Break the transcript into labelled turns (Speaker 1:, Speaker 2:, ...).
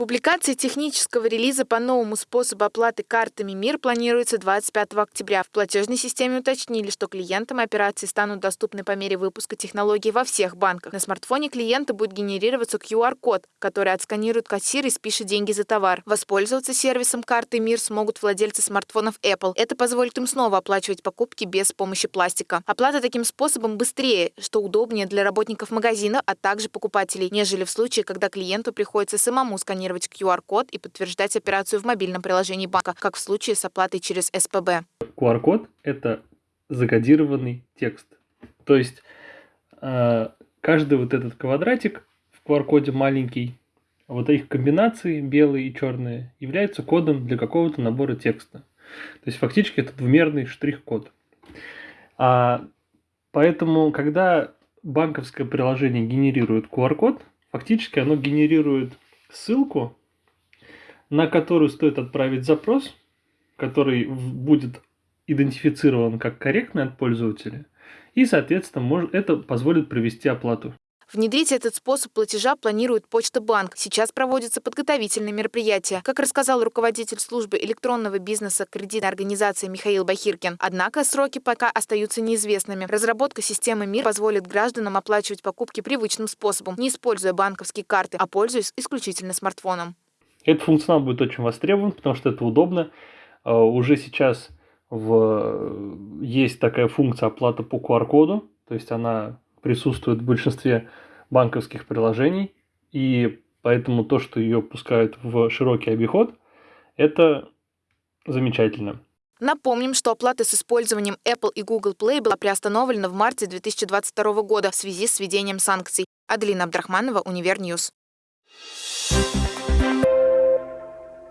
Speaker 1: Публикация технического релиза по новому способу оплаты картами МИР планируется 25 октября. В платежной системе уточнили, что клиентам операции станут доступны по мере выпуска технологий во всех банках. На смартфоне клиента будет генерироваться QR-код, который отсканирует кассир и спишет деньги за товар. Воспользоваться сервисом карты МИР смогут владельцы смартфонов Apple. Это позволит им снова оплачивать покупки без помощи пластика. Оплата таким способом быстрее, что удобнее для работников магазина, а также покупателей, нежели в случае, когда клиенту приходится самому сканировать сканировать QR-код и подтверждать операцию в мобильном приложении банка, как в случае с оплатой через СПБ.
Speaker 2: QR-код – это закодированный текст. То есть э, каждый вот этот квадратик в QR-коде маленький, вот их комбинации белые и черные являются кодом для какого-то набора текста. То есть фактически это двумерный штрих-код. А, поэтому, когда банковское приложение генерирует QR-код, фактически оно генерирует ссылку, на которую стоит отправить запрос, который будет идентифицирован как корректный от пользователя, и, соответственно, может, это позволит провести оплату.
Speaker 1: Внедрить этот способ платежа планирует Почта Банк. Сейчас проводятся подготовительные мероприятия, как рассказал руководитель службы электронного бизнеса кредитной организации Михаил Бахиркин. Однако сроки пока остаются неизвестными. Разработка системы МИР позволит гражданам оплачивать покупки привычным способом, не используя банковские карты, а пользуясь исключительно смартфоном.
Speaker 2: Этот функционал будет очень востребован, потому что это удобно. А, уже сейчас в... есть такая функция оплаты по QR-коду, то есть она присутствует в большинстве банковских приложений, и поэтому то, что ее пускают в широкий обиход, это замечательно.
Speaker 1: Напомним, что оплата с использованием Apple и Google Play была приостановлена в марте 2022 года в связи с введением санкций. Аделина Абдрахманова, Univer News.